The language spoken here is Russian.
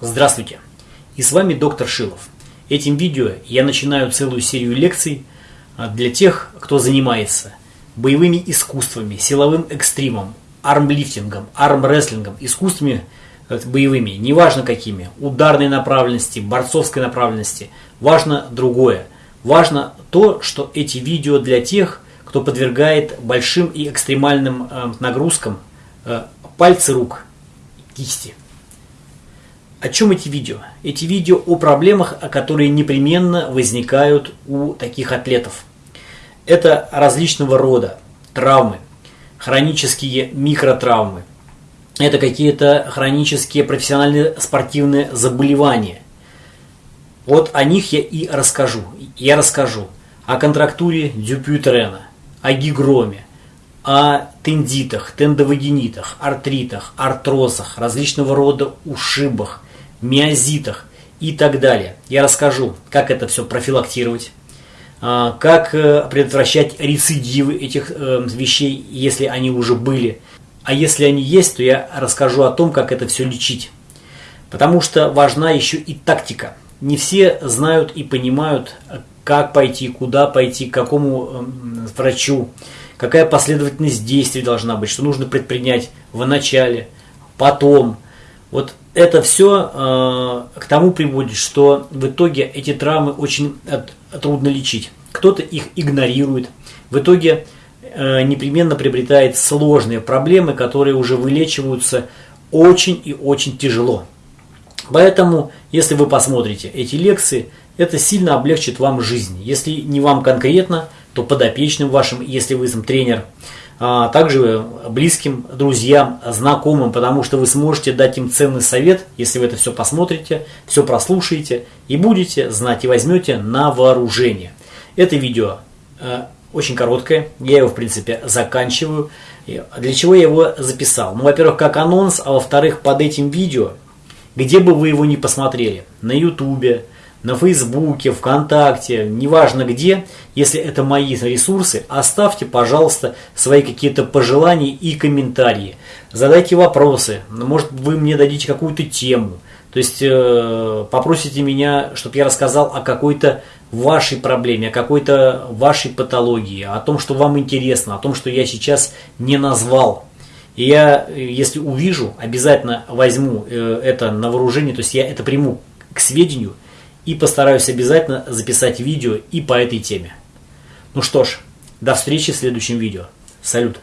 Здравствуйте! И с вами доктор Шилов. Этим видео я начинаю целую серию лекций а, для тех, кто занимается боевыми искусствами, силовым экстримом, армлифтингом, армрестлингом, искусствами э, боевыми, неважно какими, ударной направленности, борцовской направленности, важно другое. Важно то, что эти видео для тех, кто подвергает большим и экстремальным э, нагрузкам э, пальцы рук, кисти. О чем эти видео? Эти видео о проблемах, которые непременно возникают у таких атлетов. Это различного рода травмы, хронические микротравмы. Это какие-то хронические профессиональные спортивные заболевания. Вот о них я и расскажу. Я расскажу о контрактуре Дюпютрена, о гигроме, о тендитах, тендовагенитах, артритах, артрозах, различного рода ушибах, миозитах и так далее. Я расскажу, как это все профилактировать, а, как э, предотвращать рецидивы этих э, вещей, если они уже были. А если они есть, то я расскажу о том, как это все лечить. Потому что важна еще и тактика. Не все знают и понимают, как пойти, куда пойти, к какому эм, врачу, какая последовательность действий должна быть, что нужно предпринять в начале, потом. Вот это все э, к тому приводит, что в итоге эти травмы очень от, трудно лечить. Кто-то их игнорирует. В итоге э, непременно приобретает сложные проблемы, которые уже вылечиваются очень и очень тяжело. Поэтому, если вы посмотрите эти лекции, это сильно облегчит вам жизнь. Если не вам конкретно, то подопечным вашим, если вы сам тренер – а также близким, друзьям, знакомым, потому что вы сможете дать им ценный совет, если вы это все посмотрите, все прослушаете и будете знать и возьмете на вооружение. Это видео э, очень короткое, я его в принципе заканчиваю. Для чего я его записал? Ну, во-первых, как анонс, а во-вторых, под этим видео, где бы вы его ни посмотрели, на ютубе, на Фейсбуке, ВКонтакте, неважно где, если это мои ресурсы, оставьте, пожалуйста, свои какие-то пожелания и комментарии. Задайте вопросы, может вы мне дадите какую-то тему. То есть э, попросите меня, чтобы я рассказал о какой-то вашей проблеме, о какой-то вашей патологии, о том, что вам интересно, о том, что я сейчас не назвал. И я, если увижу, обязательно возьму э, это на вооружение, то есть я это приму к сведению – и постараюсь обязательно записать видео и по этой теме. Ну что ж, до встречи в следующем видео. Салют!